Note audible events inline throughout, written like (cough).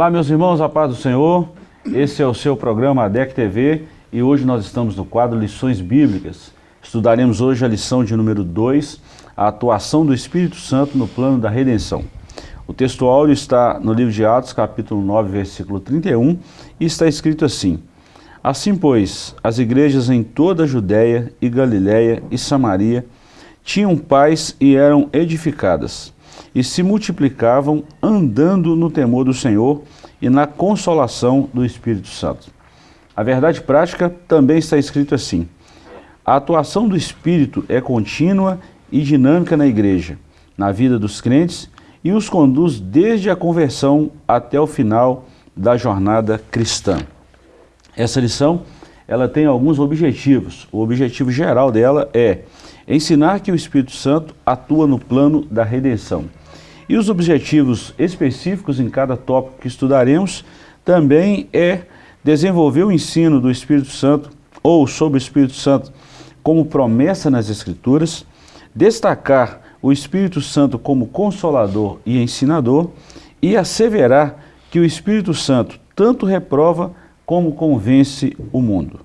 Olá, meus irmãos, a paz do Senhor. Esse é o seu programa ADEC TV e hoje nós estamos no quadro Lições Bíblicas. Estudaremos hoje a lição de número 2, a atuação do Espírito Santo no plano da redenção. O texto áureo está no livro de Atos, capítulo 9, versículo 31, e está escrito assim: Assim, pois, as igrejas em toda a Judéia e Galiléia e Samaria tinham paz e eram edificadas e se multiplicavam andando no temor do Senhor e na consolação do Espírito Santo. A verdade prática também está escrito assim, a atuação do Espírito é contínua e dinâmica na igreja, na vida dos crentes e os conduz desde a conversão até o final da jornada cristã. Essa lição ela tem alguns objetivos. O objetivo geral dela é ensinar que o Espírito Santo atua no plano da redenção. E os objetivos específicos em cada tópico que estudaremos também é desenvolver o ensino do Espírito Santo ou sobre o Espírito Santo como promessa nas Escrituras, destacar o Espírito Santo como consolador e ensinador e asseverar que o Espírito Santo tanto reprova como convence o mundo.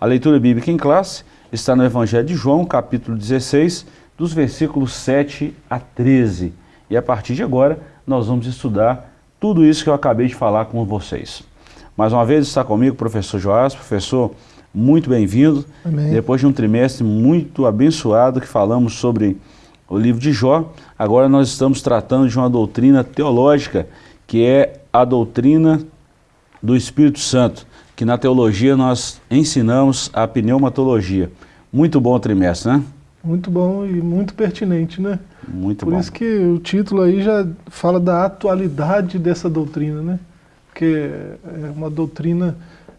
A leitura bíblica em classe está no Evangelho de João, capítulo 16, dos versículos 7 a 13 e a partir de agora, nós vamos estudar tudo isso que eu acabei de falar com vocês. Mais uma vez está comigo o professor Joás, professor, muito bem-vindo. Depois de um trimestre muito abençoado que falamos sobre o livro de Jó, agora nós estamos tratando de uma doutrina teológica, que é a doutrina do Espírito Santo, que na teologia nós ensinamos a pneumatologia. Muito bom trimestre, né? Muito bom e muito pertinente, né? Muito Por bom. isso que o título aí já fala da atualidade dessa doutrina, né? Porque é uma doutrina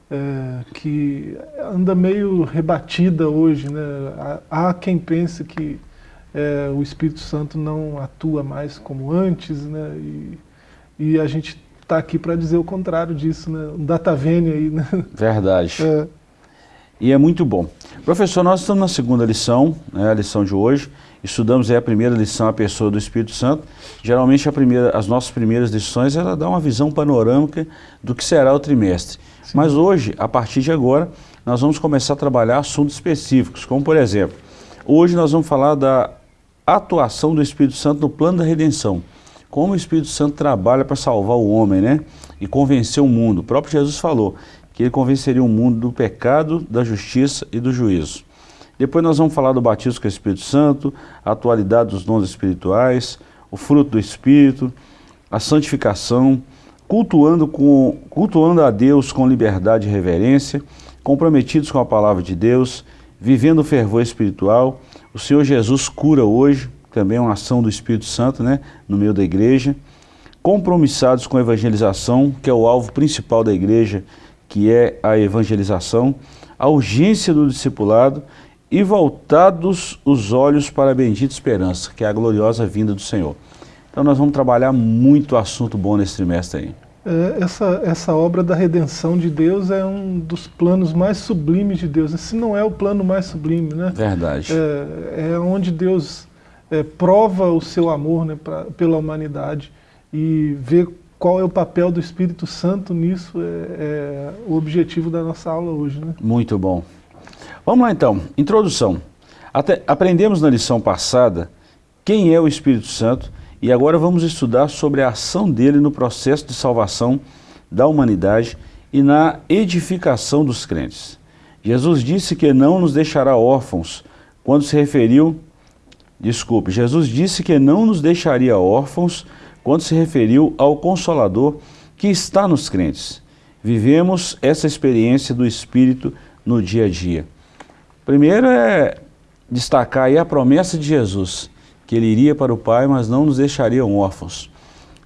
é, que anda meio rebatida hoje, né? Há, quem pense que é, o Espírito Santo não atua mais como antes, né? E, e a gente está aqui para dizer o contrário disso, né? Um data vênia aí, né? Verdade. É. E é muito bom. Professor, nós estamos na segunda lição, né, a lição de hoje. Estudamos aí a primeira lição, a pessoa do Espírito Santo. Geralmente a primeira, as nossas primeiras lições, ela dá uma visão panorâmica do que será o trimestre. Sim. Mas hoje, a partir de agora, nós vamos começar a trabalhar assuntos específicos, como por exemplo, hoje nós vamos falar da atuação do Espírito Santo no plano da redenção. Como o Espírito Santo trabalha para salvar o homem, né? E convencer o mundo. O próprio Jesus falou, que ele convenceria o mundo do pecado, da justiça e do juízo. Depois nós vamos falar do batismo com o Espírito Santo, a atualidade dos dons espirituais, o fruto do Espírito, a santificação, cultuando, com, cultuando a Deus com liberdade e reverência, comprometidos com a palavra de Deus, vivendo o fervor espiritual. O Senhor Jesus cura hoje, também é uma ação do Espírito Santo né, no meio da igreja. Compromissados com a evangelização, que é o alvo principal da igreja, que é a evangelização, a urgência do discipulado e voltados os olhos para a bendita esperança, que é a gloriosa vinda do Senhor. Então nós vamos trabalhar muito assunto bom nesse trimestre aí. É, essa, essa obra da redenção de Deus é um dos planos mais sublimes de Deus. Se não é o plano mais sublime, né? Verdade. É, é onde Deus é, prova o seu amor né, pra, pela humanidade e vê qual é o papel do Espírito Santo nisso, é, é o objetivo da nossa aula hoje. Né? Muito bom. Vamos lá então, introdução. Até, aprendemos na lição passada quem é o Espírito Santo e agora vamos estudar sobre a ação dele no processo de salvação da humanidade e na edificação dos crentes. Jesus disse que não nos deixará órfãos quando se referiu, desculpe, Jesus disse que não nos deixaria órfãos quando se referiu ao Consolador que está nos crentes. Vivemos essa experiência do Espírito no dia a dia. Primeiro é destacar aí a promessa de Jesus, que ele iria para o Pai, mas não nos deixaria órfãos.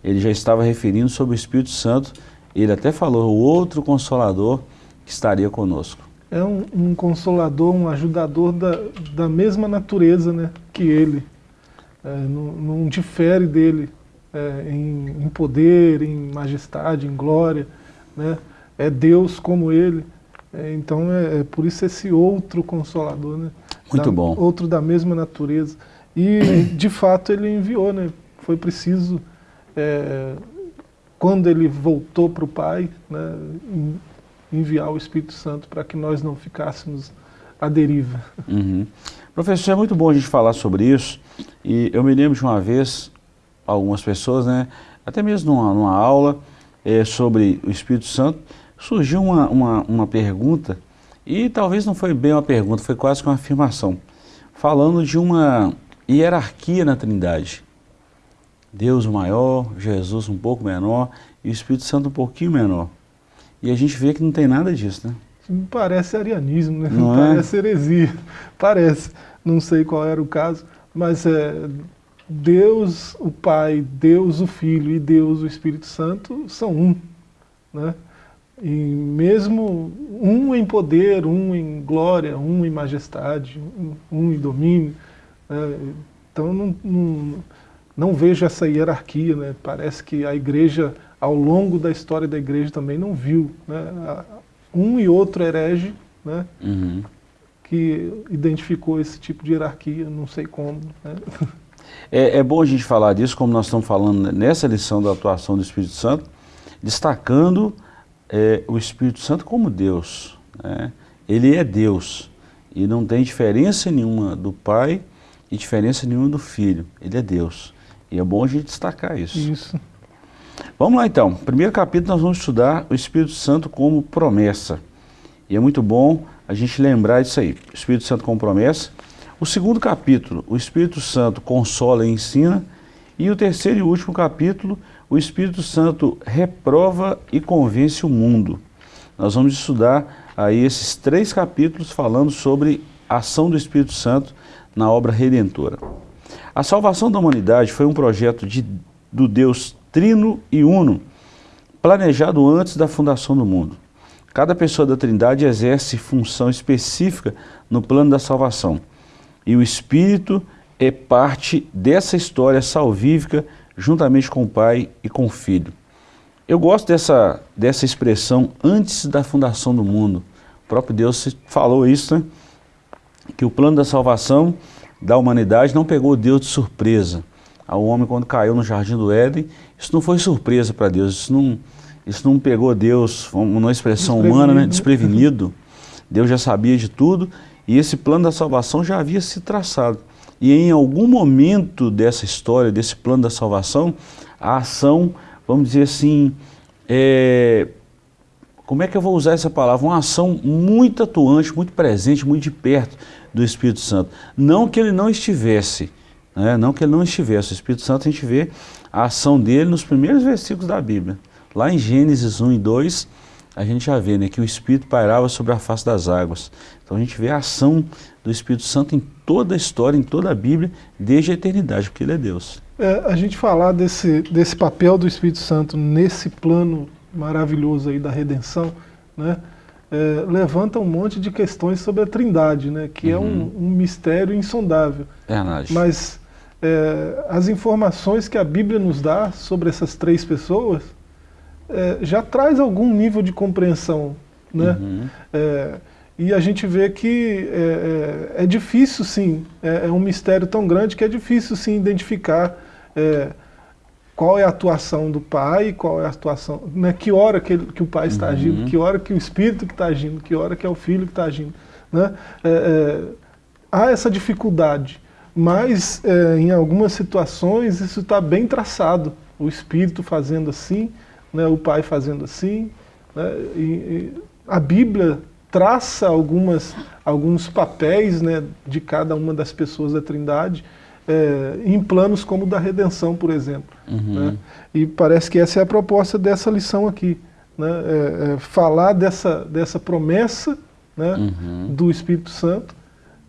Ele já estava referindo sobre o Espírito Santo, ele até falou, o outro Consolador que estaria conosco. É um, um consolador, um ajudador da, da mesma natureza né, que ele, é, não, não difere dele é, em, em, poder, em majestade, em glória, né? é Deus como Ele. É, então é, é, por isso esse outro consolador, né? Muito da, bom. Outro da mesma natureza. E de fato ele enviou, né? Foi preciso é, quando ele voltou para o Pai, né, enviar o Espírito Santo para que nós não ficássemos à deriva. Uhum. Professor, é muito bom a gente falar sobre isso, e eu me lembro de uma vez, algumas pessoas, né, até mesmo numa, numa aula é, sobre o Espírito Santo, surgiu uma, uma, uma pergunta, e talvez não foi bem uma pergunta, foi quase que uma afirmação, falando de uma hierarquia na Trindade. Deus maior, Jesus um pouco menor e o Espírito Santo um pouquinho menor. E a gente vê que não tem nada disso, né? Parece arianismo, né? Não, é? Parece heresia. Parece. Não sei qual era o caso, mas é, Deus o Pai, Deus o Filho e Deus o Espírito Santo são um. Né? E mesmo um em poder, um em glória, um em majestade, um, em domínio. Né? Então não, não, não vejo essa hierarquia. Né? Parece que a igreja, ao longo da história da igreja, também não viu. Né? Um e outro herege, né? Uhum. que identificou esse tipo de hierarquia, não sei como. Né? (laughs) É, é, bom a gente falar disso, como nós estamos falando nessa lição da atuação do Espírito Santo, destacando é, o Espírito Santo como Deus. Né? Ele é Deus e não tem diferença nenhuma do Pai e diferença nenhuma do Filho. Ele é Deus. E é bom a gente destacar isso. Isso. Vamos lá então. Primeiro capítulo nós vamos estudar o Espírito Santo como promessa. E é muito bom a gente lembrar disso aí. O Espírito Santo como promessa. O segundo capítulo, o Espírito Santo consola e ensina. E o terceiro e último capítulo, o Espírito Santo reprova e convence o mundo. Nós vamos estudar aí esses três capítulos falando sobre a ação do Espírito Santo na obra redentora. A salvação da humanidade foi um projeto de, do Deus trino e uno, planejado antes da fundação do mundo. Cada pessoa da Trindade exerce função específica no plano da salvação. E o Espírito é parte dessa história salvífica juntamente com o Pai e com o Filho. Eu gosto dessa, dessa expressão antes da fundação do mundo. O próprio Deus falou isso, né? que o plano da salvação da humanidade não pegou Deus de surpresa. Ao homem quando caiu no jardim do Éden, isso não foi surpresa para Deus, isso não, isso não pegou Deus, uma expressão humana, né? desprevenido. Deus já sabia de tudo e esse plano da salvação já havia se traçado. E em algum momento dessa história, desse plano da salvação, a ação, vamos dizer assim, é, como é que eu vou usar essa palavra? Uma ação muito atuante, muito presente, muito de perto do Espírito Santo. Não que ele não estivesse, né? não que ele não estivesse. O Espírito Santo a gente vê a ação dele nos primeiros versículos da Bíblia. Lá em Gênesis 1 e 2, a gente já vê né, que o Espírito pairava sobre a face das águas. Então a gente vê a ação do Espírito Santo em toda a história, em toda a Bíblia, desde a eternidade, porque ele é Deus. É, a gente falar desse, desse papel do Espírito Santo nesse plano maravilhoso aí da redenção, né, é, levanta um monte de questões sobre a trindade, né, que uhum. é um, uhum. um, mistério insondável. Verdade. Mas é, as informações que a Bíblia nos dá sobre essas três pessoas é, já traz algum nível de compreensão. Né? Uhum. É, e a gente vê que é, é, é difícil sim, é, é, um mistério tão grande que é difícil sim identificar é, qual é a atuação do pai, qual é a atuação, né, que hora que, ele, que o pai está uhum. agindo, que hora que o espírito que está agindo, que hora que é o filho que está agindo. Né? há essa dificuldade, mas em algumas situações isso está bem traçado, o espírito fazendo assim, né, o pai fazendo assim. Né, e, e a Bíblia traça algumas, alguns papéis né, de cada uma das pessoas da Trindade é, em planos como o da redenção, por exemplo. Uhum. Né? E parece que essa é a proposta dessa lição aqui. Né? É, é falar dessa, dessa promessa né, uhum. do Espírito Santo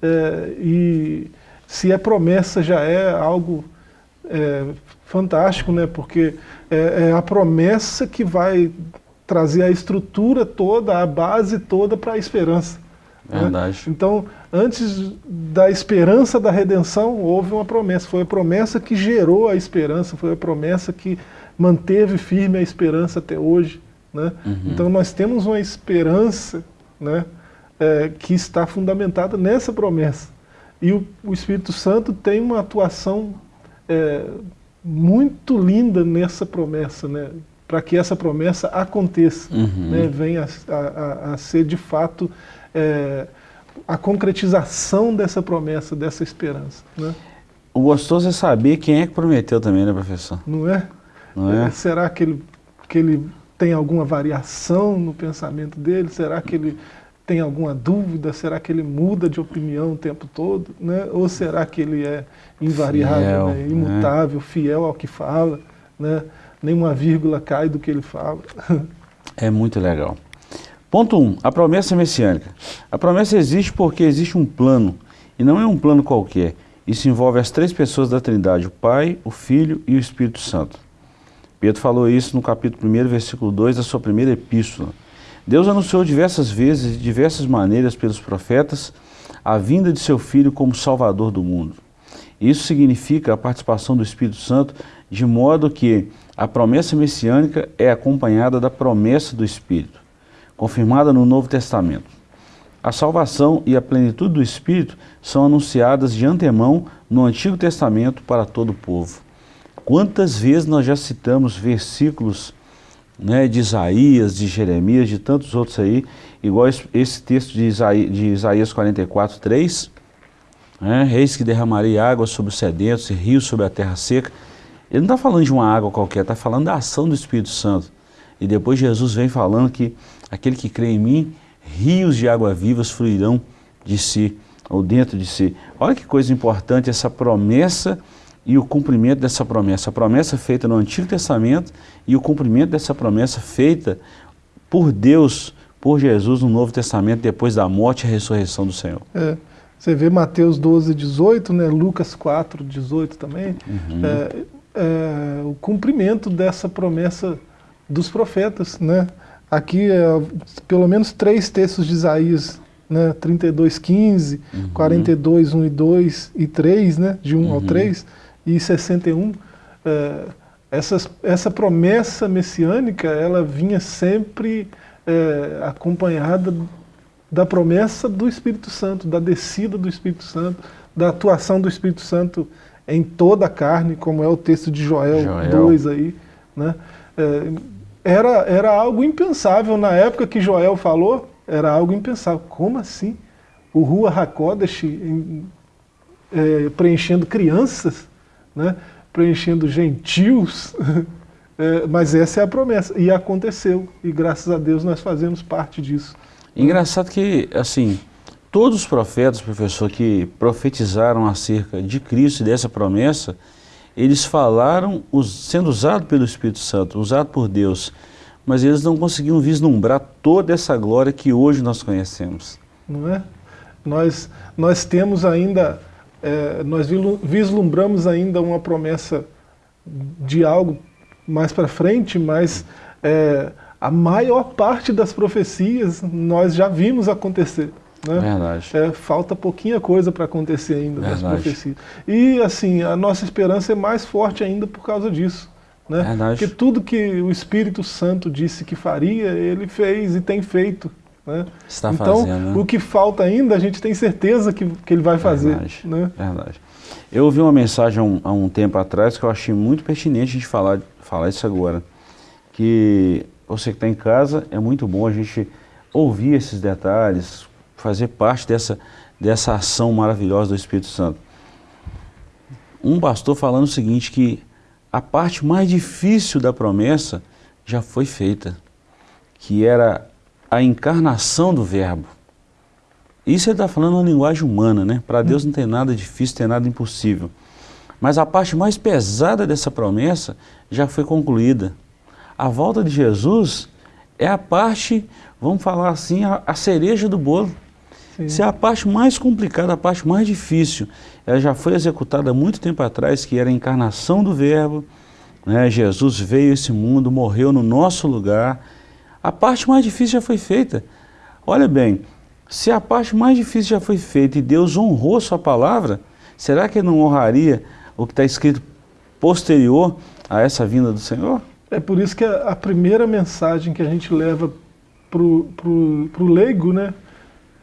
é, e se a promessa já é algo é, fantástico, né? porque é, é, a promessa que vai trazer a estrutura toda, a base toda para a esperança. Né? Verdade. Né? Então, antes da esperança da redenção, houve uma promessa. Foi a promessa que gerou a esperança, foi a promessa que manteve firme a esperança até hoje. Né? Uhum. Então, nós temos uma esperança né, é, que está fundamentada nessa promessa. E o, o Espírito Santo tem uma atuação é, muito linda nessa promessa, né? para que essa promessa aconteça, uhum. né, venha a, a, a, ser de fato é, a concretização dessa promessa, dessa esperança. Né? O gostoso é saber quem é que prometeu também, né, professor? Não é? Não é? Será que ele, que ele tem alguma variação no pensamento dele? Será que ele tem alguma dúvida? Será que ele muda de opinião o tempo todo? Né? Ou será que ele é invariável, fiel, né? imutável, né? fiel ao que fala? Né? Nenhuma vírgula cai do que ele fala. É muito legal. Ponto 1. Um, a promessa messiânica. A promessa existe porque existe um plano, e não é um plano qualquer. Isso envolve as três pessoas da Trindade, o Pai, o Filho e o Espírito Santo. Pedro falou isso no capítulo 1, versículo 2 da sua primeira epístola. Deus anunciou diversas vezes, de diversas maneiras pelos profetas, a vinda de seu Filho como Salvador do mundo. Isso significa a participação do Espírito Santo, de modo que a promessa messiânica é acompanhada da promessa do Espírito, confirmada no Novo Testamento. A salvação e a plenitude do Espírito são anunciadas de antemão no Antigo Testamento para todo o povo. Quantas vezes nós já citamos versículos né, de Isaías, de Jeremias, de tantos outros aí, igual esse texto de Isaías, de Isaías 44, 3, né, Reis que derramaria água sobre os sedentos e rios sobre a terra seca. Ele não está falando de uma água qualquer, está falando da ação do Espírito Santo. E depois Jesus vem falando que aquele que crê em mim, rios de água vivas fluirão de si, ou dentro de si. Olha que coisa importante essa promessa e o cumprimento dessa promessa. A promessa feita no Antigo Testamento e o cumprimento dessa promessa feita por Deus, por Jesus no Novo Testamento, depois da morte e ressurreição do Senhor. É, você vê Mateus 12, 18, né, Lucas 4, 18 também, uhum. é, é, o cumprimento dessa promessa dos profetas. Né? Aqui, é, pelo menos três textos de Isaías né, 32, 15, uhum. 42, 1 e 2 e 3, né, de 1 uhum. ao 3, e 61, é, essas, essa promessa messiânica, ela vinha sempre é, acompanhada da promessa do Espírito Santo, da descida do Espírito Santo, da atuação do Espírito Santo em toda a carne, como é o texto de Joel, Joel. 2 aí, né? É, era, era algo impensável na época que Joel falou, era algo impensável. Como assim? O Rua Hakodesh é, preenchendo crianças? Né, preenchendo gentios, (laughs) é, mas essa é a promessa, e aconteceu, e graças a Deus nós fazemos parte disso. Engraçado que, assim, todos os profetas, professor, que profetizaram acerca de Cristo e dessa promessa, eles falaram sendo usados pelo Espírito Santo, usado por Deus, mas eles não conseguiam vislumbrar toda essa glória que hoje nós conhecemos. Não é? Nós, nós temos ainda é, nós vislumbramos ainda uma promessa de algo mais para frente, mas é, a maior parte das profecias nós já vimos acontecer. Né? Verdade. É, falta pouquinha coisa para acontecer ainda Verdade. das profecias. E assim, a nossa esperança é mais forte ainda por causa disso. Né? Verdade. Porque tudo que o Espírito Santo disse que faria, ele fez e tem feito. Né? Está então, fazendo, né? o que falta ainda, a gente tem certeza que, que ele vai fazer. Verdade, né? verdade. Eu ouvi uma mensagem há um, há um, tempo atrás que eu achei muito pertinente a gente falar, falar isso agora. Que você que está em casa, é muito bom a gente ouvir esses detalhes, fazer parte dessa, dessa ação maravilhosa do Espírito Santo. Um pastor falando o seguinte, que a parte mais difícil da promessa já foi feita, que era a encarnação do verbo. Isso ele está falando uma linguagem humana, né? Para Deus não tem nada difícil, tem nada impossível. Mas a parte mais pesada dessa promessa já foi concluída. A volta de Jesus é a parte, vamos falar assim, a, a cereja do bolo. Sim. Isso é a parte mais complicada, a parte mais difícil. Ela já foi executada há muito tempo atrás, que era a encarnação do verbo. Né? Jesus veio a esse mundo, morreu no nosso lugar, a parte mais difícil já foi feita. Olha bem, se a parte mais difícil já foi feita e Deus honrou sua palavra, será que ele não honraria o que está escrito posterior a essa vinda do Senhor? É por isso que a, a primeira mensagem que a gente leva para o leigo, né,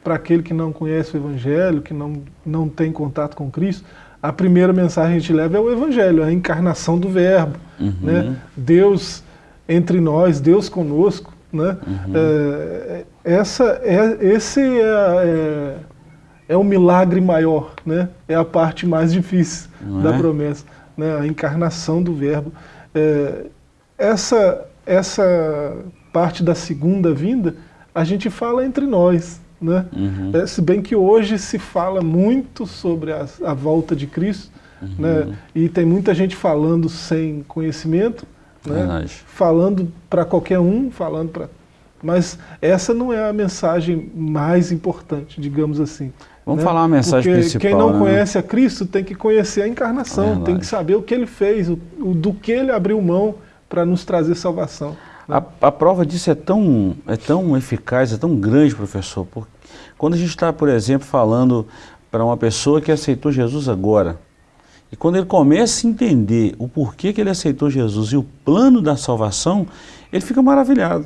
para aquele que não conhece o Evangelho, que não, não tem contato com Cristo, a primeira mensagem que a gente leva é o Evangelho, a encarnação do Verbo. Uhum. Né? Deus entre nós, Deus conosco, né? Uhum. Essa, é, esse é, é, é o milagre maior, né? é a parte mais difícil Não da é? promessa, né? a encarnação do verbo. É, essa, essa parte da segunda vinda, a gente fala entre nós. Né? Uhum. É, se bem que hoje se fala muito sobre a, a volta de Cristo, uhum. né? e tem muita gente falando sem conhecimento, né? falando para qualquer um, falando para... Mas essa não é a mensagem mais importante, digamos assim. Vamos né? falar a mensagem Porque principal. Quem não né? conhece a Cristo tem que conhecer a encarnação, tem que saber o que ele fez, o, o do que ele abriu mão para nos trazer salvação. A, a, prova disso é tão, é tão eficaz, é tão grande, professor, porque quando a gente está, por exemplo, falando para uma pessoa que aceitou Jesus agora, e quando ele começa a entender o porquê que ele aceitou Jesus e o plano da salvação, ele fica maravilhado.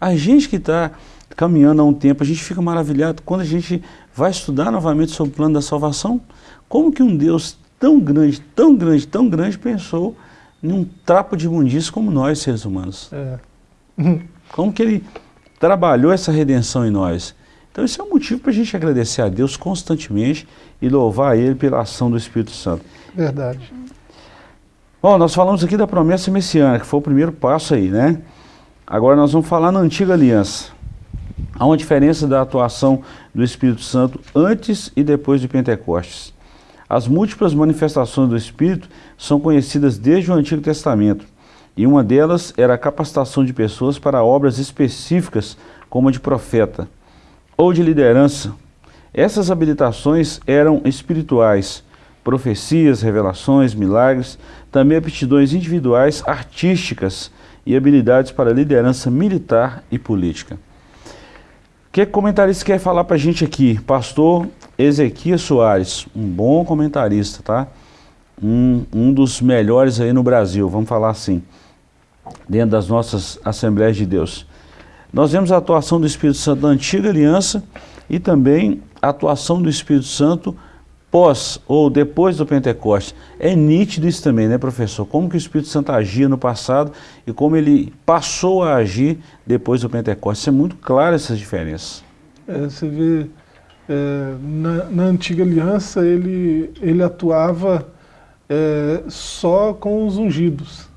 A gente que está caminhando há um tempo, a gente fica maravilhado quando a gente vai estudar novamente sobre o plano da salvação, como que um Deus tão grande, tão grande, tão grande pensou num trapo de imundícia como nós, seres humanos. É. (laughs) Como que ele trabalhou essa redenção em nós. Então esse é um motivo para a gente agradecer a Deus constantemente e louvar a Ele pela ação do Espírito Santo. Verdade. Bom, nós falamos aqui da promessa messiânica, que foi o primeiro passo aí, né? Agora nós vamos falar na antiga aliança. Há uma diferença da atuação do Espírito Santo antes e depois de Pentecostes. As múltiplas manifestações do Espírito são conhecidas desde o Antigo Testamento, e uma delas era a capacitação de pessoas para obras específicas, como a de profeta, ou de liderança. Essas habilitações eram espirituais, profecias, revelações, milagres, também aptidões individuais, artísticas e habilidades para liderança militar e política. O que comentarista quer falar para a gente aqui? Pastor Ezequias Soares, um bom comentarista, tá? Um, um dos melhores aí no Brasil, vamos falar assim, dentro das nossas Assembleias de Deus. Nós vemos a atuação do Espírito Santo na antiga aliança e também a atuação do Espírito Santo pós ou depois do Pentecostes. É nítido isso também, né, professor? Como que o Espírito Santo agia no passado e como ele passou a agir depois do Pentecostes. É muito claro essas diferenças. É, você vê é, na, na, antiga aliança ele, ele atuava é, só com os ungidos.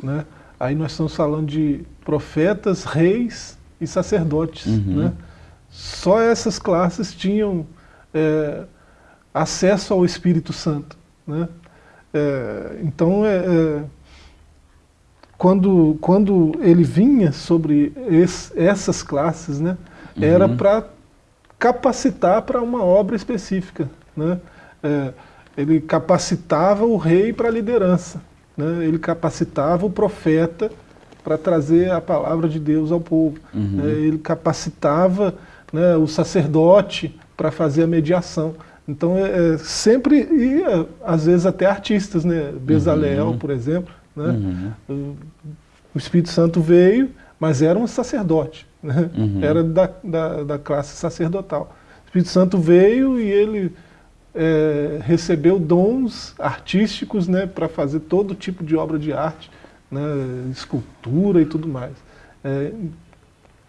Né? Aí nós estamos falando de profetas, reis e sacerdotes. Uhum. Né? Só essas classes tinham é, acesso ao Espírito Santo. Né? É, então, é, é quando, quando ele vinha sobre essas classes, né, uhum. era para capacitar para uma obra específica. Né? É, ele capacitava o rei para a liderança, né? ele capacitava o profeta para trazer a palavra de Deus ao povo, uhum. né? ele capacitava né, o sacerdote para fazer a mediação. Então, é, é, sempre, e é, às vezes até artistas, né? Bezaleel, uhum. por exemplo, né? Uhum. O Espírito Santo veio, mas era um sacerdote. Né? Uhum. Era da, da, da, classe sacerdotal. O Espírito Santo veio e ele é, recebeu dons artísticos né, para fazer todo tipo de obra de arte, né, escultura e tudo mais. É,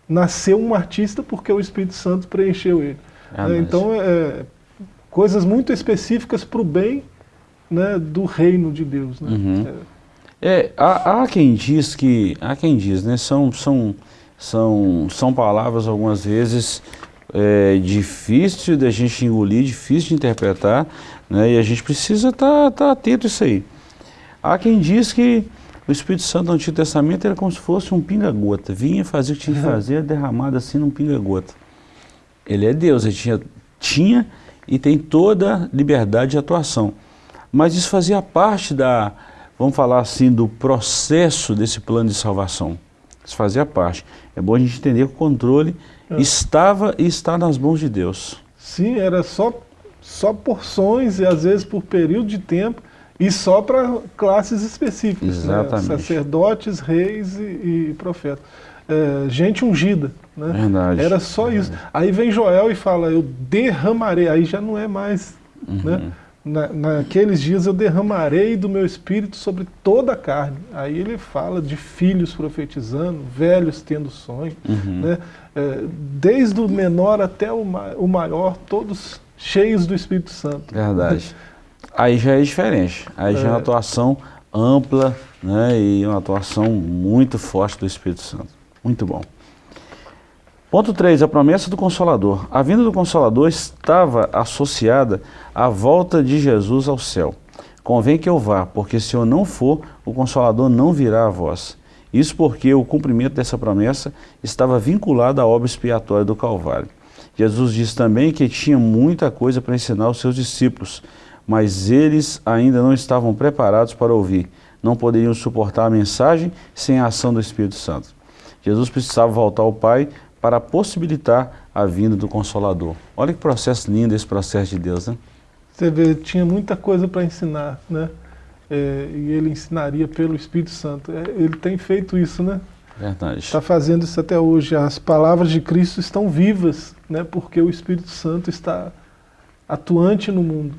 nasceu um artista porque o Espírito Santo preencheu ele. Ah? Então, é, coisas muito específicas para o bem né, do reino de Deus. Né? Uhum. É, é há, há, quem diz que, há quem diz, né, são, são são, são palavras, algumas vezes, é, difícil da gente engolir, difícil de interpretar, né? e a gente precisa estar tá, tá atento a isso aí. Há quem diz que o Espírito Santo no Antigo Testamento era como se fosse um pinga-gota, vinha fazer o que tinha que fazer, derramado assim num pinga-gota. Ele é Deus, ele tinha, tinha e tem toda liberdade de atuação. Mas isso fazia parte da, vamos falar assim, do processo desse plano de salvação. Isso fazia parte. É bom a gente entender que o controle é. estava e está nas mãos de Deus. Sim, era só, só porções e às vezes por período de tempo e só para classes específicas. Né? Exatamente. Né? Sacerdotes, reis e, e profetas. É, gente ungida. Né? Verdade. Era só isso. Aí vem Joel e fala, eu derramarei. Aí já não é mais. Uhum. Né? na, naqueles dias eu derramarei do meu espírito sobre toda a carne. Aí ele fala de filhos profetizando, velhos tendo sonho, uhum. né? É, desde o menor até o, ma o maior, todos cheios do Espírito Santo. Verdade. Aí já é diferente, aí é. já é uma atuação ampla né, e uma atuação muito forte do Espírito Santo. Muito bom. Ponto 3, a promessa do Consolador. A vinda do Consolador estava associada à volta de Jesus ao céu. Convém que eu vá, porque se eu não for, o Consolador não virá a vós. Isso porque o cumprimento dessa promessa estava vinculado à obra expiatória do Calvário. Jesus disse também que tinha muita coisa para ensinar aos seus discípulos, mas eles ainda não estavam preparados para ouvir. Não poderiam suportar a mensagem sem a ação do Espírito Santo. Jesus precisava voltar ao Pai para possibilitar a vinda do Consolador. Olha que processo lindo esse processo de Deus, né? Você vê, tinha muita coisa para ensinar, né? É, e ele ensinaria pelo Espírito Santo. É, ele tem feito isso, né? Verdade. Está fazendo isso até hoje. As palavras de Cristo estão vivas, né? Porque o Espírito Santo está atuante no mundo.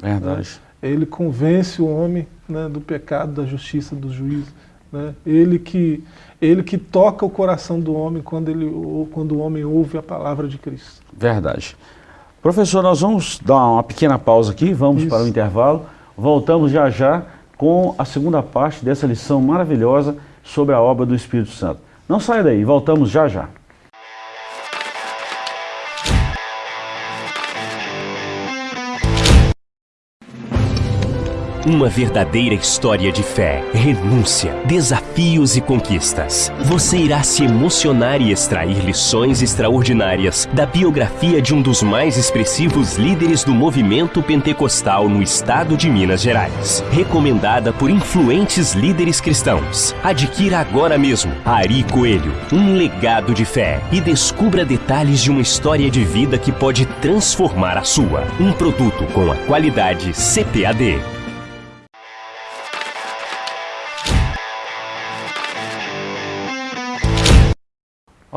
Verdade. Né? Ele convence o homem né, do pecado, da justiça, do juízo. Né? Ele, que, ele que toca o coração do homem quando, ele, quando o homem ouve a palavra de Cristo. Verdade. Professor, nós vamos dar uma pequena pausa aqui, vamos Isso. para o intervalo. Voltamos já já com a segunda parte dessa lição maravilhosa sobre a obra do Espírito Santo. Não saia daí, voltamos já já. Uma verdadeira história de fé, renúncia, desafios e conquistas. Você irá se emocionar e extrair lições extraordinárias da biografia de um dos mais expressivos líderes do movimento pentecostal no estado de Minas Gerais. Recomendada por influentes líderes cristãos. Adquira agora mesmo Ari Coelho, um legado de fé e descubra detalhes de uma história de vida que pode transformar a sua. Um produto com a qualidade CPAD.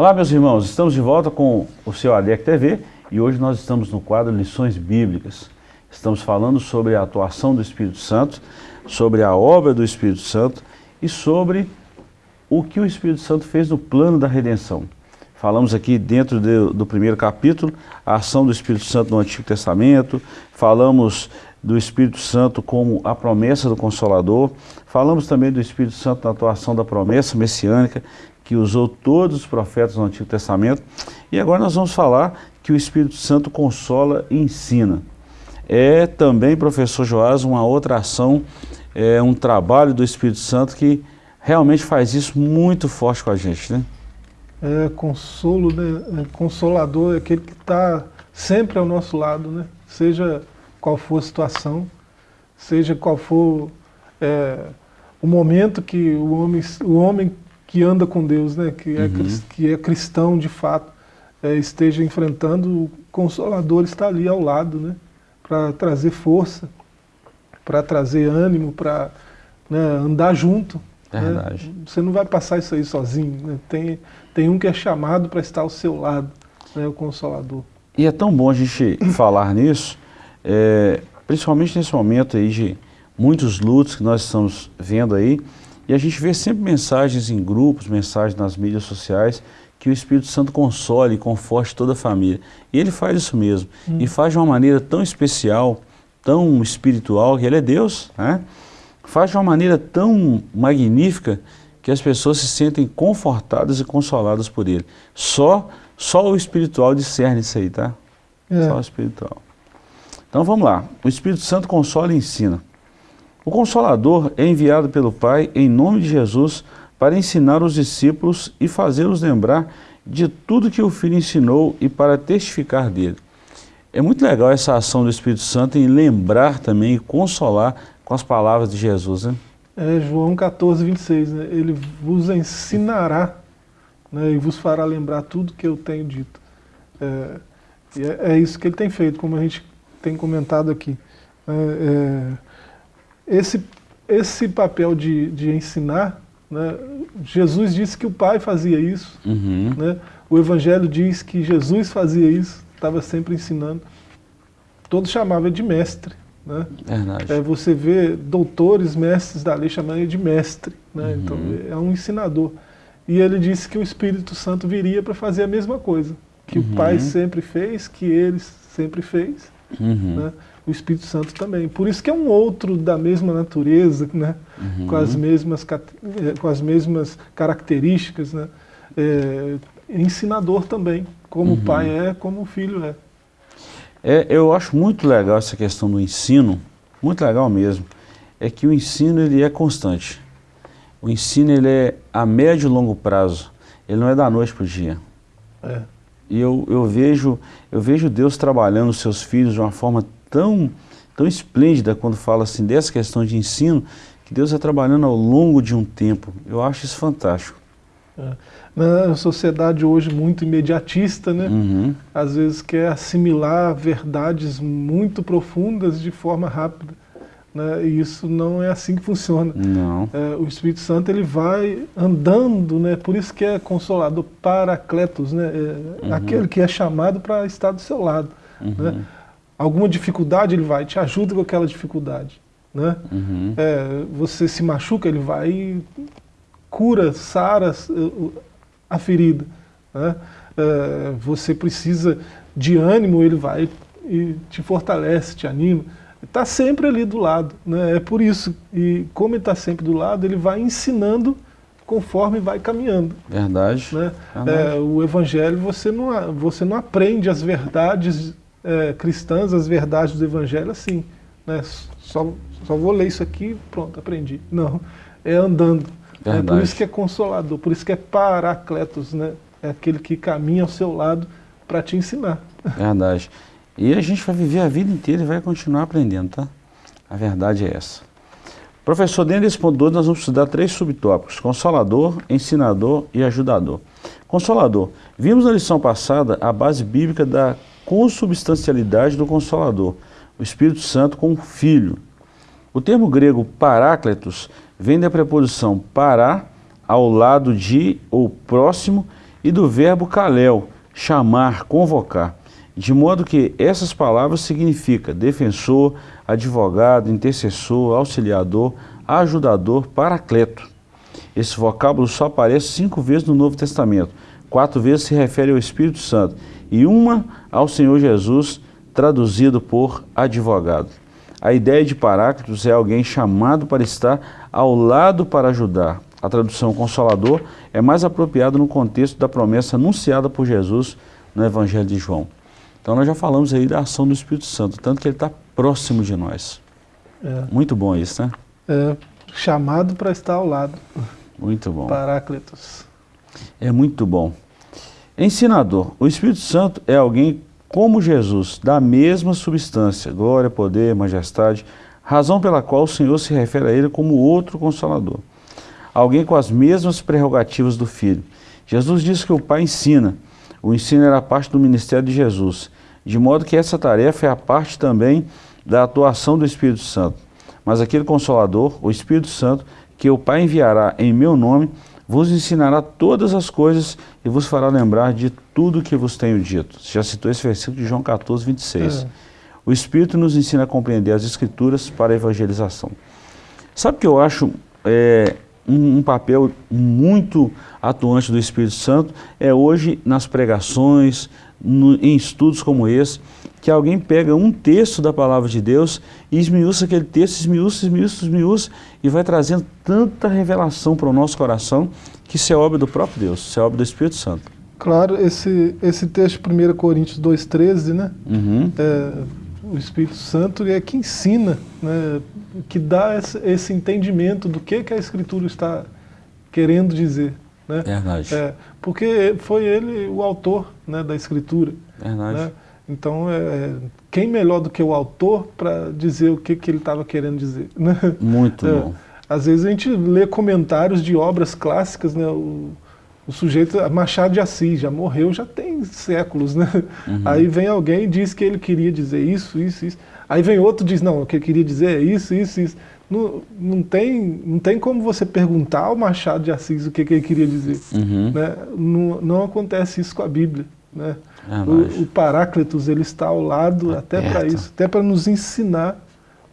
Olá meus irmãos, estamos de volta com o seu ADEC TV e hoje nós estamos no quadro Lições Bíblicas. Estamos falando sobre a atuação do Espírito Santo, sobre a obra do Espírito Santo e sobre o que o Espírito Santo fez no plano da redenção. Falamos aqui dentro de, do primeiro capítulo, a ação do Espírito Santo no Antigo Testamento, falamos do Espírito Santo como a promessa do Consolador, falamos também do Espírito Santo na atuação da promessa messiânica que usou todos os profetas no Antigo Testamento. E agora nós vamos falar que o Espírito Santo consola e ensina. É também, professor Joás, uma outra ação, é um trabalho do Espírito Santo que realmente faz isso muito forte com a gente, né? É consolo, né? É consolador, é aquele que está sempre ao nosso lado, né? Seja qual for a situação, seja qual for é, o momento que o homem, o homem que anda com Deus, né? que, é, uhum. que é cristão de fato, é, esteja enfrentando, o Consolador está ali ao lado, né? para trazer força, para trazer ânimo, para né, andar junto. Né? Verdade. Você não vai passar isso aí sozinho. Né? Tem, tem um que é chamado para estar ao seu lado, né? o Consolador. E é tão bom a gente (laughs) falar nisso, é, principalmente nesse momento aí de muitos lutos que nós estamos vendo aí, e a gente vê sempre mensagens em grupos, mensagens nas mídias sociais, que o Espírito Santo console e conforte toda a família. E ele faz isso mesmo. Hum. E faz de uma maneira tão especial, tão espiritual, que ele é Deus, né? Faz de uma maneira tão magnífica que as pessoas se sentem confortadas e consoladas por ele. Só, só o espiritual discerne isso aí, tá? É. Só o espiritual. Então vamos lá. O Espírito Santo consola e ensina. O Consolador é enviado pelo Pai em nome de Jesus para ensinar os discípulos e fazê-los lembrar de tudo que o Filho ensinou e para testificar dele. É muito legal essa ação do Espírito Santo em lembrar também e consolar com as palavras de Jesus, né? É João 14, 26, né? ele vos ensinará né? e vos fará lembrar tudo que eu tenho dito. É, é, é isso que ele tem feito, como a gente tem comentado aqui. É, é esse, esse papel de, de ensinar, né, Jesus disse que o Pai fazia isso, uhum. né, o Evangelho diz que Jesus fazia isso, estava sempre ensinando. Todos chamavam de mestre. Né? Verdade. É, você vê doutores, mestres da lei chamando ele de mestre. Né? Uhum. Então é um ensinador. E ele disse que o Espírito Santo viria para fazer a mesma coisa. Que Uhum. o Pai sempre fez, que ele sempre fez. Uhum. Né? O Espírito Santo também. Por isso que é um outro da mesma natureza, né? Uhum. com, as mesmas, eh, com as mesmas características. Né? É, ensinador também, como Uhum. o Pai é, como o Filho é. É, eu acho muito legal essa questão do ensino, muito legal mesmo, é que o ensino ele é constante. O ensino ele é a médio e longo prazo, ele não é da noite para o dia. É. E eu, eu, vejo, eu vejo Deus trabalhando os seus filhos de uma forma tão, tão esplêndida quando fala assim dessa questão de ensino, que Deus é trabalhando ao longo de um tempo. Eu acho isso fantástico. É. Na sociedade hoje muito imediatista, né? Uhum. às vezes quer assimilar verdades muito profundas de forma rápida. Né? E isso não é assim que funciona. Não. É, o Espírito Santo ele vai andando, né? por isso que é consolador, paracletos, né? É Uhum. aquele que é chamado para estar do seu lado. Uhum. Né? Alguma dificuldade ele vai, te ajuda com aquela dificuldade. Né? Uhum. É, você se machuca, ele vai e cura, sara uh, a ferida. Né? É, você precisa de ânimo, ele vai e te fortalece, te anima. Está sempre ali do lado. Né? É por isso. E como ele está sempre do lado, ele vai ensinando conforme vai caminhando. Verdade. Né? Verdade. É, o Evangelho, você não, você não aprende as verdades é, cristãs, as verdades do Evangelho assim. Né? Só, só vou ler isso aqui pronto, aprendi. Não, é andando. É por isso que é consolador, por isso que é paracletos, né? É aquele que caminha ao seu lado para te ensinar. Verdade. E a gente vai viver a vida inteira e vai continuar aprendendo, tá? A verdade é essa. Professor, dentro desse ponto 2, nós vamos estudar três subtópicos: Consolador, Ensinador e Ajudador. Consolador. Vimos na lição passada a base bíblica da consubstancialidade do Consolador, o Espírito Santo com o Filho. O termo grego parácletos vem da preposição para, ao lado de ou próximo, e do verbo kalel, chamar, convocar. De modo que essas palavras significam defensor, advogado, intercessor, auxiliador, ajudador, paracleto. Esse vocábulo só aparece cinco vezes no Novo Testamento. Quatro vezes se refere ao Espírito Santo e uma ao Senhor Jesus, traduzido por advogado. A ideia de Paráclitos é alguém chamado para estar ao lado para ajudar. A tradução consolador é mais apropriada no contexto da promessa anunciada por Jesus no Evangelho de João. Então nós já falamos aí da ação do Espírito Santo, tanto que ele está próximo de nós. É, Muito bom isso, né? é chamado para estar ao lado. Muito bom. Paráclitos. É muito bom. Ensinador. O Espírito Santo é alguém como Jesus, da mesma substância, glória, poder, majestade, razão pela qual o Senhor se refere a ele como outro consolador. Alguém com as mesmas prerrogativas do Filho. Jesus disse que o Pai ensina. O ensino era parte do ministério de Jesus, de modo que essa tarefa é a parte também da atuação do Espírito Santo. Mas aquele Consolador, o Espírito Santo, que o Pai enviará em meu nome, vos ensinará todas as coisas e vos fará lembrar de tudo que vos tenho dito. Você já citou esse versículo de João 14, 26. É. O Espírito nos ensina a compreender as Escrituras para a evangelização. Sabe o que eu acho é, um, um papel muito atuante do Espírito Santo? É hoje nas pregações, no- em estudos como esse, que alguém pega um texto da palavra de Deus e esmiuça aquele texto, esmiuça, esmiuça, esmiuça, e vai trazendo tanta revelação para o nosso coração que isso é obra do próprio Deus, isso é obra do Espírito Santo. Claro, esse, esse texto de 1 Coríntios 2,13, né? Uhum. É, o Espírito Santo é que ensina, né? que dá esse, esse entendimento do que, que a Escritura está querendo dizer. Né? Verdade. É, porque foi ele o autor né, da Escritura. Verdade. né? Então, é, quem melhor do que o autor para dizer o que, que ele estava querendo dizer? (laughs) né? Muito É, bom. Às vezes a gente lê comentários de obras clássicas, né? O, o sujeito, Machado de Assis, já morreu, já tem séculos, né? Uhum. Aí vem alguém e diz que ele queria dizer isso, isso, isso. Aí vem outro e diz, não, o que ele queria dizer é isso, isso, isso. Não, não, tem, não tem como você perguntar ao Machado de Assis o que, que ele queria dizer. Uhum. Né? Não, não acontece isso com a Bíblia. Né? Verdade. O, o Paráclitos ele está ao lado Tá até para isso, até para nos ensinar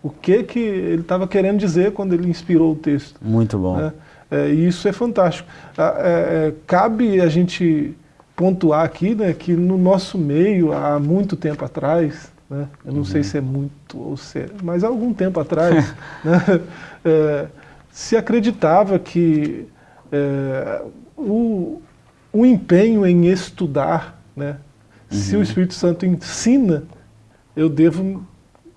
o que, que ele estava querendo dizer quando ele inspirou o texto. Muito bom. Né? É, e isso é fantástico. É, é, cabe a gente pontuar aqui né, que no nosso meio, há muito tempo atrás, né, eu não uhum. sei se é muito ou se é, mas há algum tempo atrás, (laughs) né, é, se acreditava que é, o, o empenho em estudar, né, uhum. se o uhum. Espírito Santo ensina, eu devo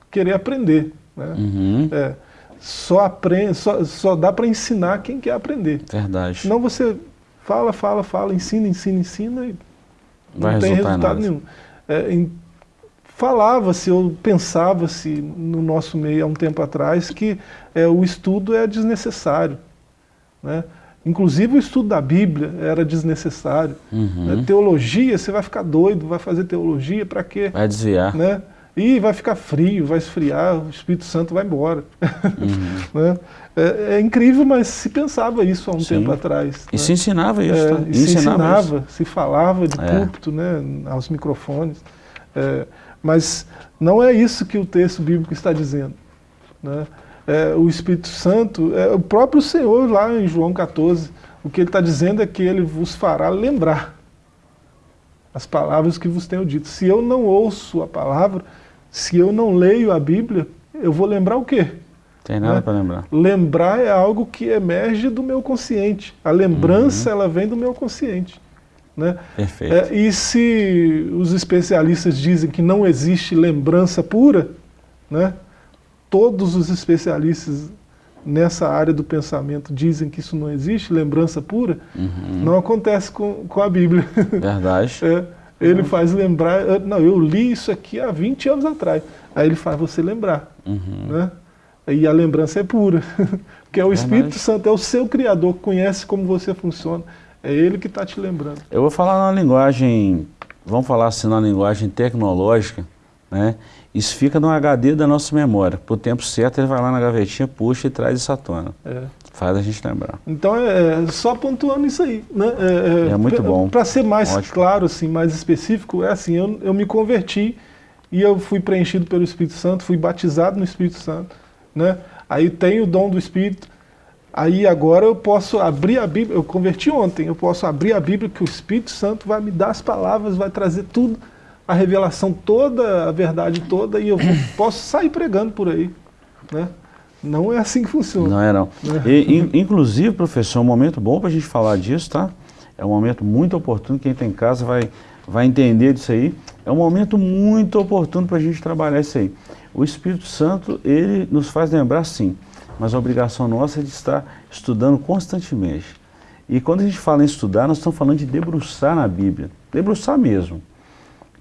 querer aprender. Né? Uhum. É, só, aprende, só, só dá para ensinar quem quer aprender. Verdade. Senão você fala, fala, fala, ensina, ensina, ensina e Vai não tem resultado nenhum. É, Falava-se ou pensava-se no nosso meio há um tempo atrás que é, o estudo é desnecessário. Né? Inclusive o estudo da Bíblia era desnecessário. Uhum. Né? Teologia, você vai ficar doido, vai fazer teologia para quê? Vai desviar. Né? E vai ficar frio, vai esfriar, o Espírito Santo vai embora. Uhum. (laughs) né? é, é, incrível, mas se pensava isso há um Sim. tempo atrás. E né? se ensinava isso, é, tá? E se ensinava, se falava de é. púlpito, né, aos microfones. É, mas não é isso que o texto bíblico está dizendo. Né? É, o Espírito Santo, é, o próprio Senhor lá em João 14, o que ele está dizendo é que ele vos fará lembrar as palavras que vos tenho dito. Se eu não ouço a palavra, se eu não leio a Bíblia, eu vou lembrar o quê? Tem nada né? para lembrar. Lembrar é algo que emerge do meu consciente. A lembrança, uhum. ela vem do meu consciente. Né? Perfeito. É, e se os especialistas dizem que não existe lembrança pura, né? Todos os especialistas nessa área do pensamento dizem que isso não existe, lembrança pura, uhum. não acontece com, com a Bíblia. Verdade. (laughs) é, ele uhum. faz lembrar, não, eu li isso aqui há 20 anos atrás. Aí ele faz você lembrar. Uhum. Né? E a lembrança é pura. (laughs) Porque é o Espírito Santo, é o seu Criador, conhece como você funciona. É ele que está te lembrando. Eu vou falar na linguagem, vamos falar assim, na linguagem tecnológica, né? Isso fica no HD da nossa memória. Por tempo certo, ele vai lá na gavetinha, puxa e traz à tona. É. Faz a gente lembrar. Então, é, é só pontuando isso aí. Né? É, é, é muito bom. Para ser mais Ótimo. claro, assim, mais específico, é assim, eu, eu me converti e eu fui preenchido pelo Espírito Santo, fui batizado no Espírito Santo. Né? Aí tenho o dom do Espírito, aí agora eu posso abrir a Bíblia, eu converti ontem, eu posso abrir a Bíblia que o Espírito Santo vai me dar as palavras, vai trazer tudo, a revelação toda, a verdade toda, e eu (coughs) posso sair pregando por aí. Né? Não é assim que funciona. Não é não. Né? E, in, inclusive, professor, é um momento bom para a gente falar disso, tá? É um momento muito oportuno, quem está em casa vai, vai entender disso aí. É um momento muito oportuno para a gente trabalhar isso aí. O Espírito Santo, ele nos faz lembrar sim, mas a obrigação nossa é de estar estudando constantemente. E quando a gente fala em estudar, nós estamos falando de debruçar na Bíblia, debruçar mesmo.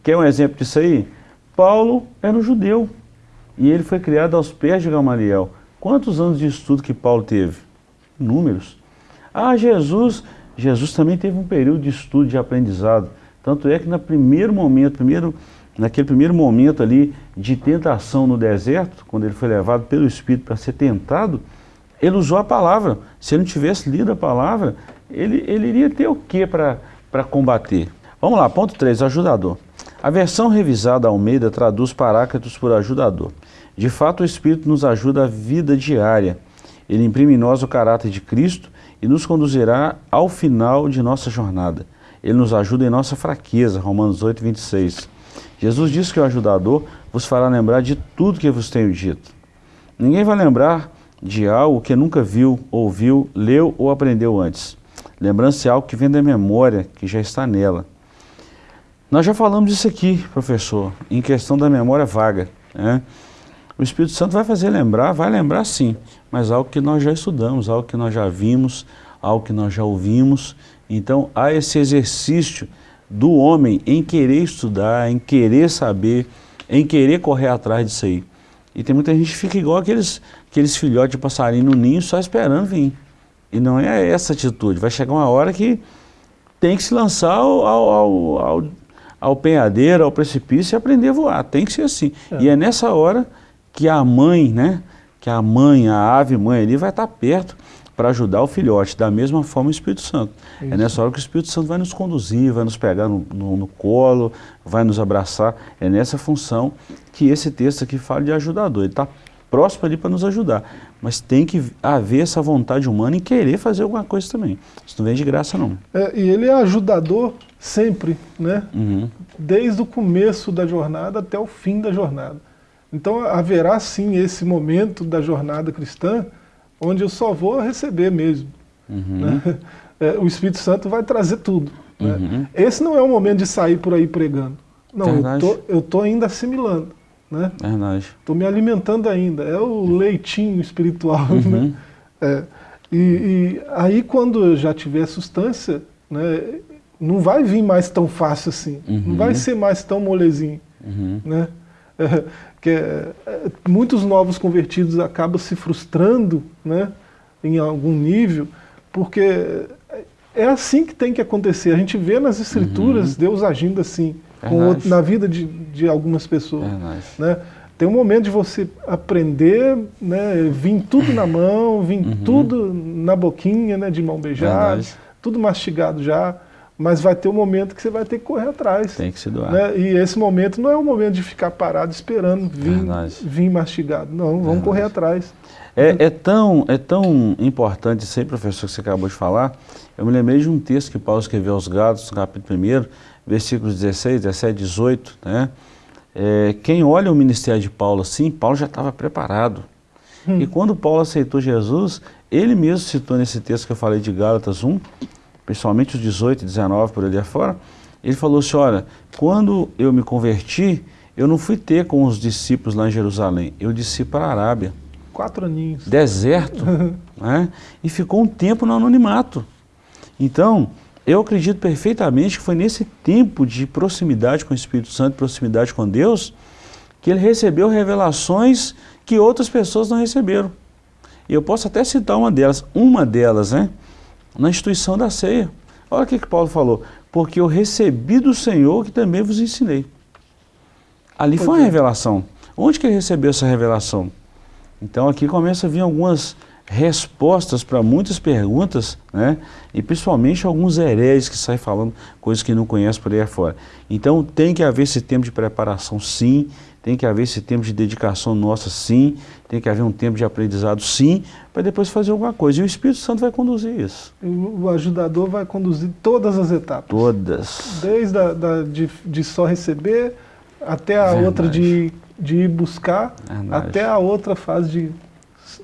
Quer um exemplo disso aí? Paulo era um judeu e ele foi criado aos pés de Gamaliel. Quantos anos de estudo que Paulo teve? Números. Ah, Jesus, Jesus também teve um período de estudo, de aprendizado. Tanto é que no primeiro momento, primeiro naquele primeiro momento ali de tentação no deserto, quando ele foi levado pelo Espírito para ser tentado, ele usou a palavra. Se ele não tivesse lido a palavra, ele, ele iria ter o que para combater? Vamos lá, ponto 3, ajudador. A versão revisada Almeida traduz Paráclitos por ajudador. De fato, o Espírito nos ajuda a vida diária. Ele imprime em nós o caráter de Cristo e nos conduzirá ao final de nossa jornada. Ele nos ajuda em nossa fraqueza, Romanos 8, 26. Jesus disse que o ajudador vos fará lembrar de tudo que vos tenho dito. Ninguém vai lembrar de algo que nunca viu, ouviu, leu ou aprendeu antes. Lembrança é algo que vem da memória, que já está nela. Nós já falamos disso aqui, professor, em questão da memória vaga. Né? O Espírito Santo vai fazer lembrar, vai lembrar sim, mas algo que nós já estudamos, algo que nós já vimos, algo que nós já ouvimos. Então há esse exercício do homem em querer estudar, em querer saber, em querer correr atrás disso aí. E tem muita gente que fica igual aqueles, aqueles filhotes de passarinho no ninho só esperando vir. E não é essa atitude. Vai chegar uma hora que tem que se lançar ao, ao, ao, ao penhadeiro, ao precipício e aprender a voar. Tem que ser assim. É. E é nessa hora que a mãe, né? Que a mãe, a ave mãe ali vai estar perto para ajudar o filhote, da mesma forma o Espírito Santo. É Isso. É nessa hora que o Espírito Santo vai nos conduzir, vai nos pegar no, no, no, colo, vai nos abraçar. É nessa função que esse texto aqui fala de ajudador. Ele está próximo ali para nos ajudar. Mas tem que haver essa vontade humana em querer fazer alguma coisa também. Isso não vem de graça, não. É, e ele é ajudador sempre, né? Uhum. Desde o começo da jornada até o fim da jornada. Então haverá sim esse momento da jornada cristã onde eu só vou receber mesmo. Uhum. Né? (laughs) É, o Espírito Santo vai trazer tudo. Né? Uhum. Esse não é o momento de sair por aí pregando. Não, eu Verdade. tô, eu tô ainda assimilando. Né? Verdade. Estou me alimentando ainda. É o leitinho espiritual. (laughs) Uhum. Né? É. E, e aí quando eu já tiver substância, né, não vai vir mais tão fácil assim. Uhum. Não vai ser mais tão molezinho. Uhum. Né? (laughs) É, que é, é, muitos novos convertidos acabam se frustrando né, em algum nível, porque é assim que tem que acontecer. A gente vê nas escrituras Deus agindo assim, Uhum. Verdade. outro- na vida de, de algumas pessoas. Verdade. Né? Tem um momento de você aprender, né, vir tudo na mão, vir tudo na boquinha, né, de mão beijada, Verdade. tudo mastigado já, mas vai ter um momento que você vai ter que correr atrás. Tem que se doar. Né? E esse momento não é o momento de ficar parado esperando vir, Verdade. vir mastigado. Não, vamos Verdade. correr atrás. É, é tão, é tão importante isso aí, professor, que você acabou de falar. Eu me lembrei de um texto que Paulo escreveu aos Gálatas, no capítulo 1, versículos 16, 17, 18. Né? É, quem olha o ministério de Paulo assim, Paulo já estava preparado. E quando Paulo aceitou Jesus, ele mesmo citou nesse texto que eu falei de Gálatas 1, principalmente os 18 e 19 por ali afora, ele falou assim, olha, quando eu me converti, eu não fui ter com os discípulos lá em Jerusalém, eu desci para a Arábia Quatro aninhos. deserto, (laughs) né? e ficou um tempo no anonimato. Então, eu acredito perfeitamente que foi nesse tempo de proximidade com o Espírito Santo, proximidade com Deus, que ele recebeu revelações que outras pessoas não receberam. E eu posso até citar uma delas, uma delas, né? Na instituição da ceia. Olha o que, que Paulo falou. Porque eu recebi do Senhor que também vos ensinei. Ali foi uma é. revelação. Onde que ele recebeu essa revelação? Então aqui começa a vir algumas respostas para muitas perguntas, né? E principalmente alguns heréis que saem falando coisas que não conhecem por aí afora. Então tem que haver esse tempo de preparação sim, tem que haver esse tempo de dedicação nossa sim, tem que haver um tempo de aprendizado sim, para depois fazer alguma coisa. E o Espírito Santo vai conduzir isso. O o ajudador vai conduzir todas as etapas. Todas. Desde a, da, de, de só receber, até a Verdade. outra de, de ir buscar, Verdade. até a outra fase de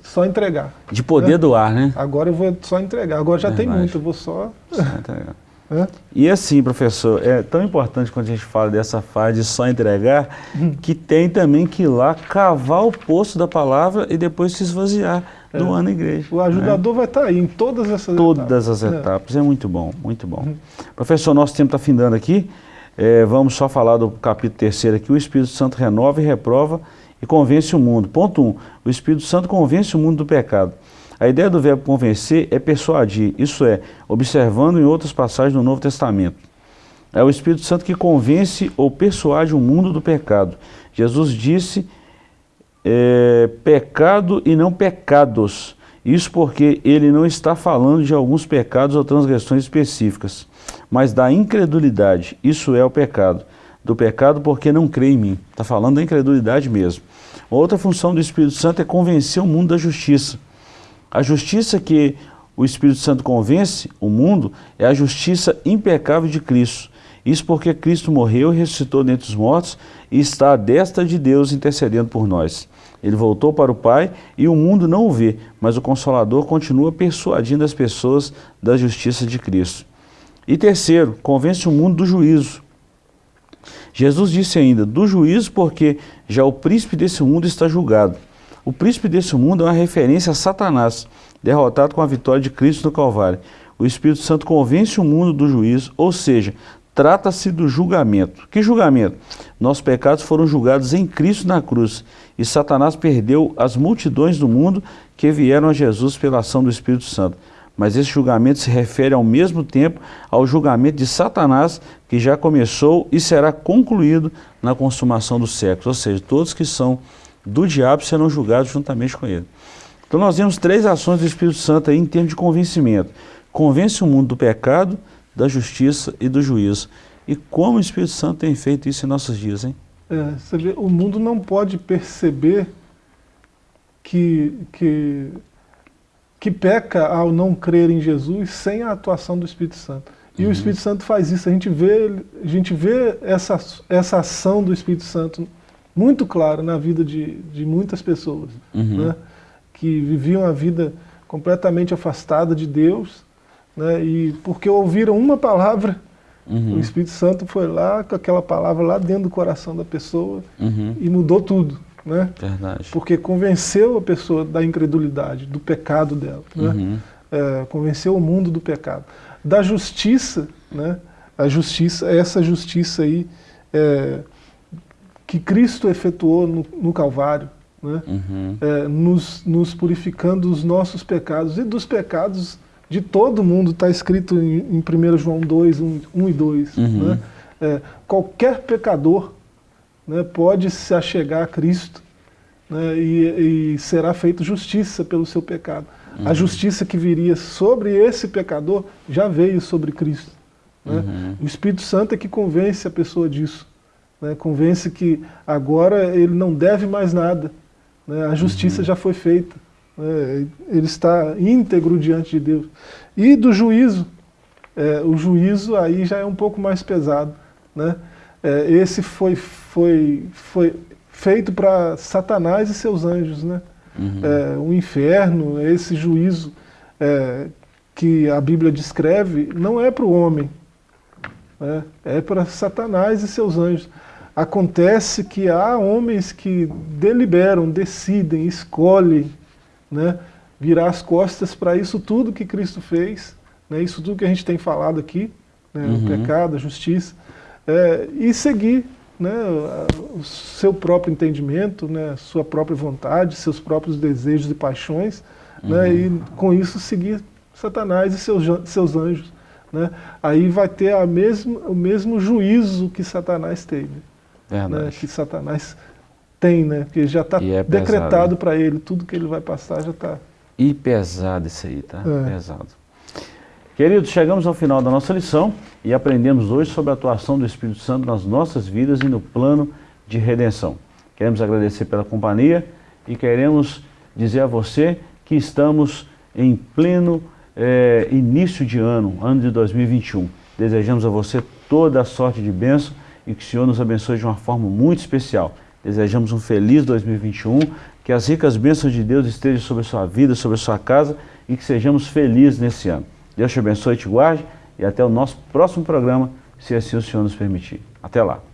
só entregar. De poder É. doar, né? Agora eu vou só entregar. Agora já tem Verdade. muito, eu vou só... Só entregar. Né? E assim, professor, é tão importante quando a gente fala dessa fase de só entregar, que tem também que ir lá cavar o poço da palavra e depois se esvaziar É. do ano igreja. O ajudador vai estar aí em todas essas né? Todas etapas. as É. etapas. É muito bom, muito bom. Professor, nosso tempo está findando aqui. É, vamos só falar do capítulo terceiro aqui. O Espírito Santo renova e reprova e convence o mundo. Ponto 1. Um, o Espírito Santo convence o mundo do pecado. A ideia do verbo convencer é persuadir, isso é, observando em outras passagens do Novo Testamento. É o Espírito Santo que convence ou persuade o mundo do pecado. Jesus disse é, pecado e não pecados. Isso porque ele não está falando de alguns pecados ou transgressões específicas, mas da incredulidade. Isso é o pecado. Do pecado porque não crê em mim. Está falando da incredulidade mesmo. Outra função do Espírito Santo é convencer o mundo da justiça. A justiça que o Espírito Santo convence o mundo é a justiça impecável de Cristo. Isso porque Cristo morreu e ressuscitou dentre os mortos e está à destra de Deus intercedendo por nós. Ele voltou para o Pai e o mundo não o vê, mas o Consolador continua persuadindo as pessoas da justiça de Cristo. E terceiro, convence o mundo do juízo. Jesus disse ainda, do juízo porque já o príncipe desse mundo está julgado. O príncipe desse mundo é uma referência a Satanás, derrotado com a vitória de Cristo no Calvário. O Espírito Santo convence o mundo do juízo, ou seja, trata-se do julgamento. Que julgamento? Nossos pecados foram julgados em Cristo na cruz e Satanás perdeu as multidões do mundo que vieram a Jesus pela ação do Espírito Santo. Mas esse julgamento se refere ao mesmo tempo ao julgamento de Satanás, que já começou e será concluído na consumação dos séculos. Ou seja, todos que são do diabo serão julgados juntamente com ele. Então nós vemos três ações do Espírito Santo aí em termos de convencimento. Convence o mundo do pecado, da justiça e do juízo. E como o Espírito Santo tem feito isso em nossos dias, hein? É, você vê, o mundo não pode perceber que, que, que peca ao não crer em Jesus sem a atuação do Espírito Santo. E uhum. o Espírito Santo faz isso, a gente vê, a gente vê essa, essa ação do Espírito Santo muito clara na vida de, de muitas pessoas, uhum. né? que viviam a vida completamente afastada de Deus, né? e porque ouviram uma palavra, uhum. o Espírito Santo foi lá com aquela palavra lá dentro do coração da pessoa uhum. e mudou tudo. Né? Verdade. Porque convenceu a pessoa da incredulidade, do pecado dela. Né? Uhum. É, convenceu o mundo do pecado. Da justiça, né? a justiça, essa justiça aí é, que Cristo efetuou no, no Calvário, né? Uhum. É, nos, nos, purificando dos nossos pecados e dos pecados de todo mundo, está escrito em, em 1 João 2, 1, 1 e 2. Uhum. Né? É, qualquer pecador né, pode se achegar a Cristo né, e, e, será feita justiça pelo seu pecado. Uhum. A justiça que viria sobre esse pecador já veio sobre Cristo. Né? Uhum. O Espírito Santo é que convence a pessoa disso. Né, convence que agora ele não deve mais nada. Né, a justiça uhum. já foi feita. Né, ele está íntegro diante de Deus. E do juízo, é, o juízo aí já é um pouco mais pesado. Né? É, esse foi, foi, foi feito para Satanás e seus anjos. Né? Uhum. É, o inferno, esse juízo é, que a Bíblia descreve, não é para o homem, né? é para Satanás e seus anjos. Acontece que há homens que deliberam, decidem, escolhem né, virar as costas para isso tudo que Cristo fez, né, isso tudo que a gente tem falado aqui, né, uhum. o pecado, a justiça, é, e seguir né, o seu próprio entendimento, né, sua própria vontade, seus próprios desejos e paixões, né, uhum. né, e com isso seguir Satanás e seus, seus anjos. Né, aí vai ter a mesmo, o mesmo juízo que Satanás teve. Né, que Satanás tem, né, porque já está é decretado né? para ele, tudo que ele vai passar já está... E pesado isso aí, tá? É. Pesado. Queridos, chegamos ao final da nossa lição e aprendemos hoje sobre a atuação do Espírito Santo nas nossas vidas e no plano de redenção. Queremos agradecer pela companhia e queremos dizer a você que estamos em pleno é, início de ano, ano de 2021. Desejamos a você toda a sorte de bênção e que o Senhor nos abençoe de uma forma muito especial. Desejamos um feliz 2021, que as ricas bênçãos de Deus estejam sobre a sua vida, sobre a sua casa e que sejamos felizes nesse ano. Deus te abençoe te guarde e até o nosso próximo programa, se assim o Senhor nos permitir. Até lá.